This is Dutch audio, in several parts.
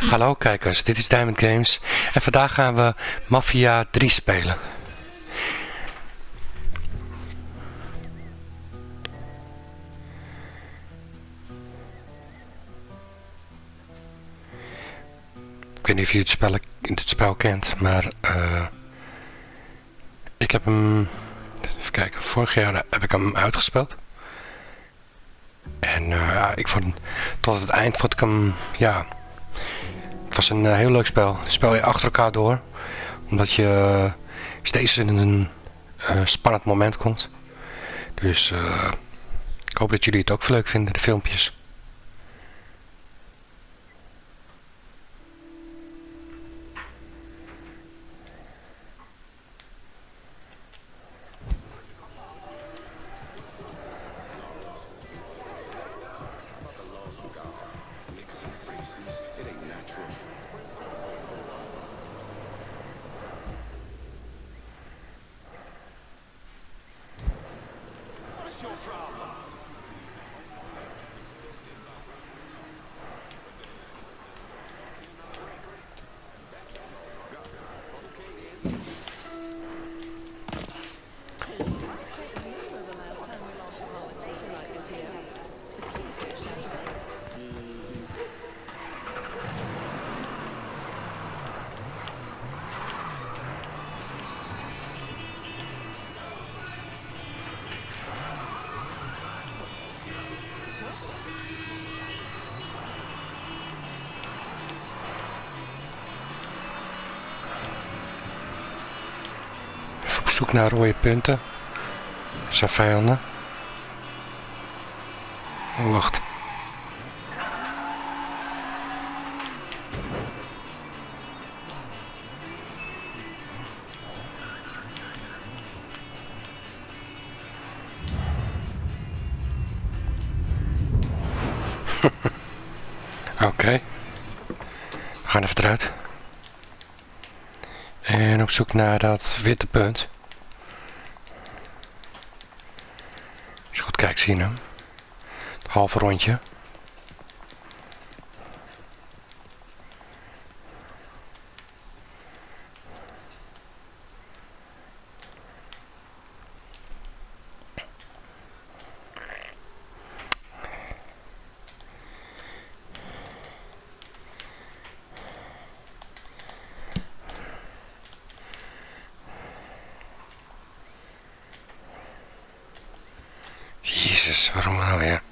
Hallo kijkers, dit is Diamond Games en vandaag gaan we Mafia 3 spelen. Ik weet niet of je het spel, spel kent, maar uh, ik heb hem, even kijken, vorig jaar heb ik hem uitgespeeld. En uh, ik vond, tot het eind vond ik hem, ja, was een uh, heel leuk spel. Spel je achter elkaar door, omdat je uh, steeds in een spannend moment komt. Dus ik hoop dat jullie het ook leuk vinden, de filmpjes. Zoek naar rode punten. Zijn vijanden. Wacht. Oké. We gaan even eruit. En op zoek naar dat witte punt. Kijk, zie hem? Het halve rondje. Jezus, waarom nou weer?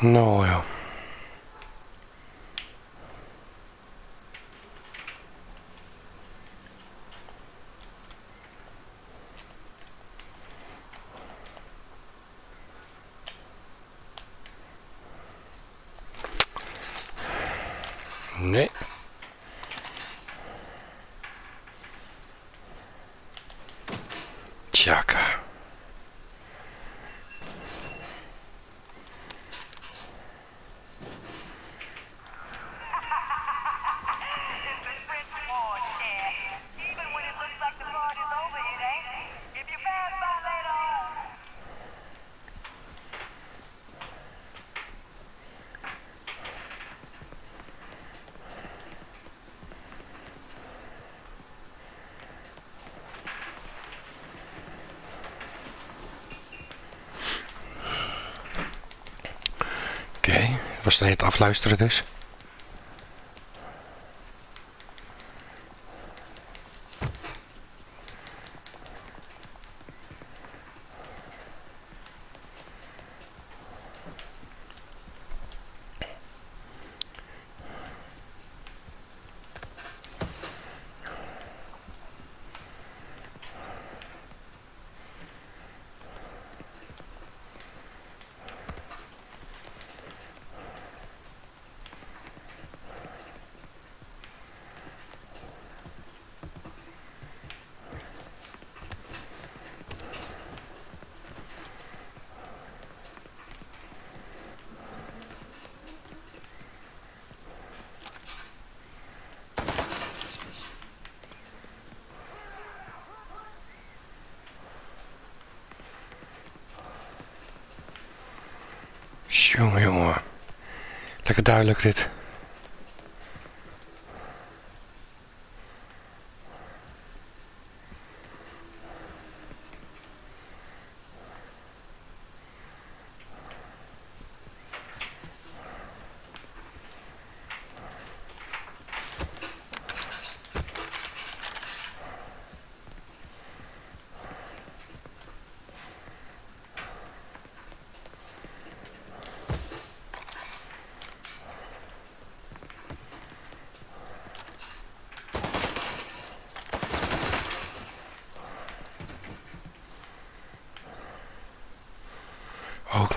Nou Чака. Was het afluisteren dus? Jongen, jongen. Lekker duidelijk dit.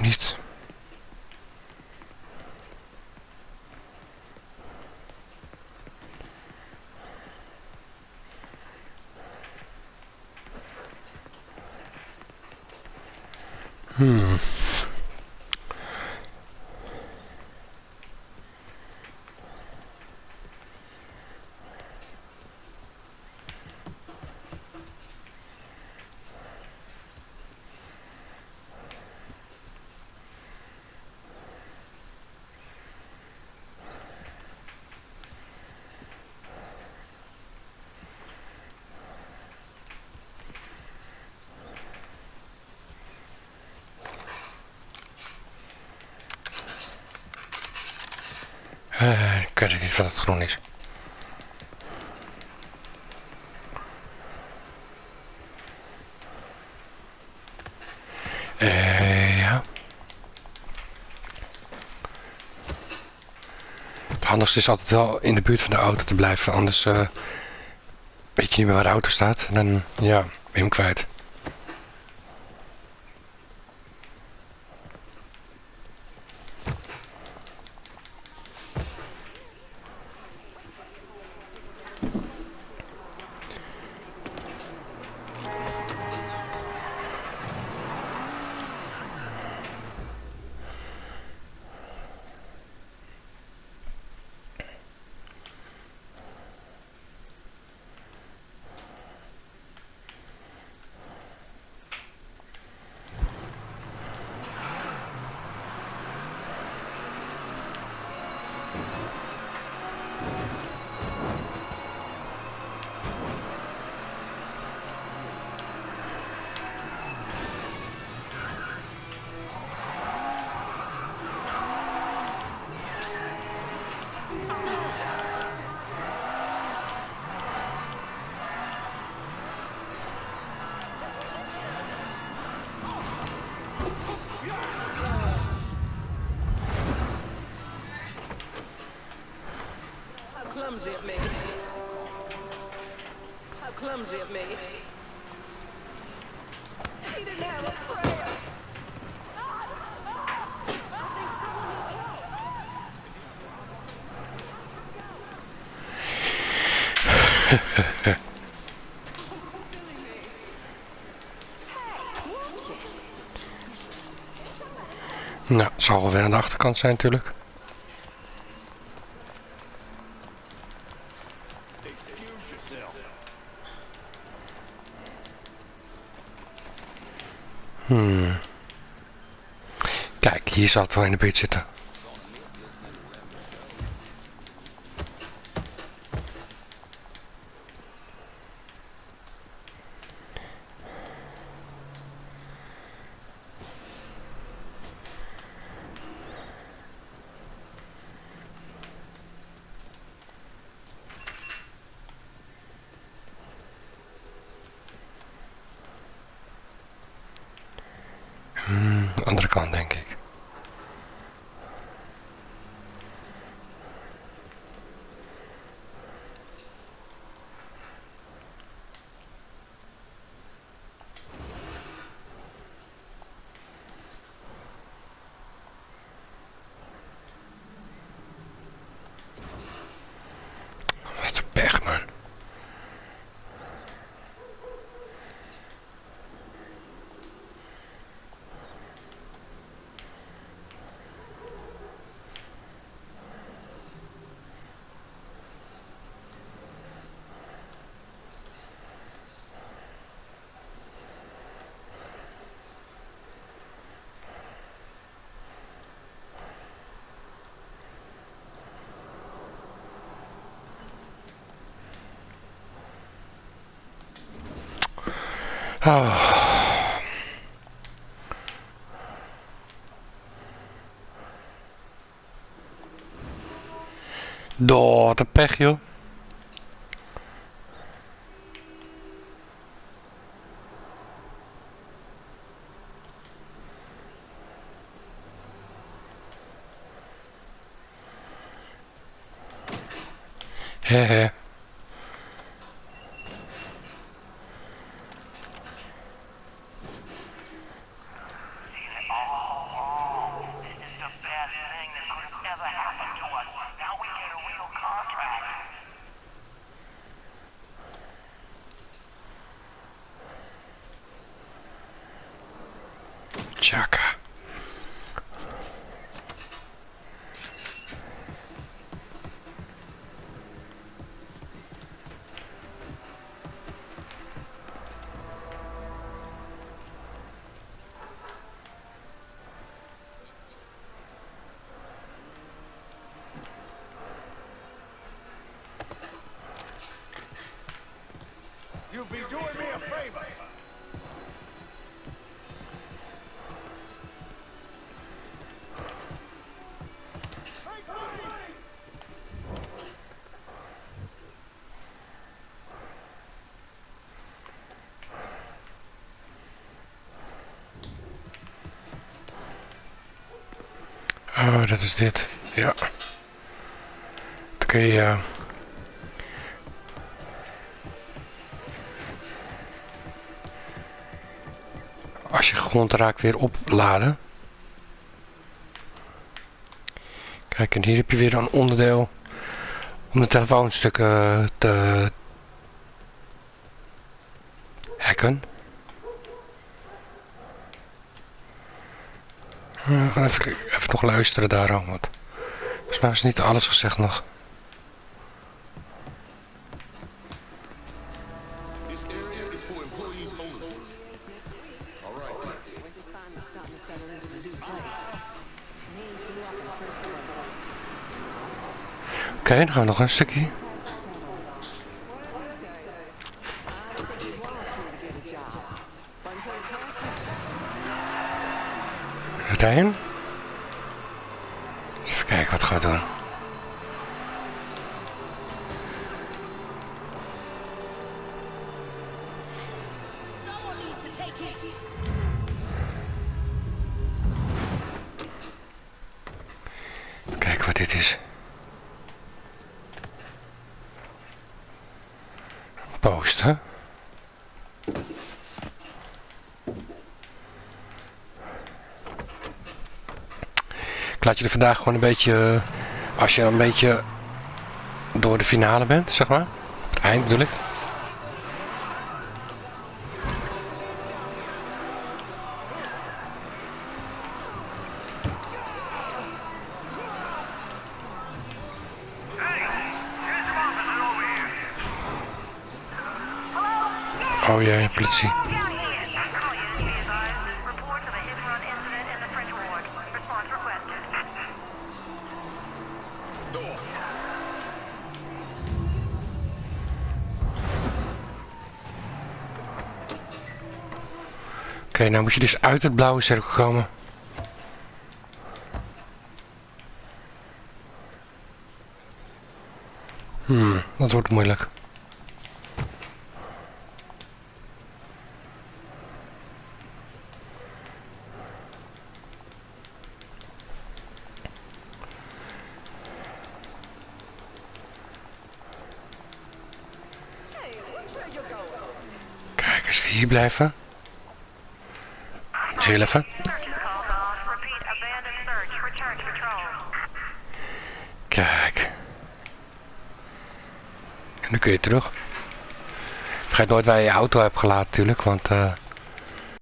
Ook niet. Uh, ik weet niet wat het groen is. Uh, ja. Het handigste is altijd wel in de buurt van de auto te blijven, anders uh, weet je niet meer waar de auto staat. En dan, ja, ben je hem kwijt. Clumsy of me. How clumsy of me. He didn't have a prayer. It. Nou, het zal wel weer aan de achterkant zijn natuurlijk. Hmm. Kijk, hier zal het wel in de buurt zitten. Hmm, andere kant denk ik. Wat een pech, man. Oh. Door, wat een pech joh. He Chaka. Oh, dat is dit. Ja. Dan kun je... eh, als je grond raakt weer opladen. Kijk, en hier heb je weer een onderdeel om de telefoonstukken te hacken. Eh, We gaan even, even nog luisteren daarom, want volgens mij is niet alles gezegd nog. Oké, dan gaan we nog een stukje. I Kijk wat dit is. Een post, hè? Ik laat je er vandaag gewoon een beetje, eh, als je een beetje door de finale bent, zeg maar. Het eind bedoel ik. Response requested. Oké, nou moet je dus uit het blauwe cirkel komen. Hmm, dat wordt moeilijk. Hey, watch where you're going. Kijk, als we hier blijven. Heel even. Search is called off. Repeat, abandoned search. Return to patrol. Kijk. En dan kun je terug. Vergeet nooit waar je je auto hebt gelaten natuurlijk, want eh,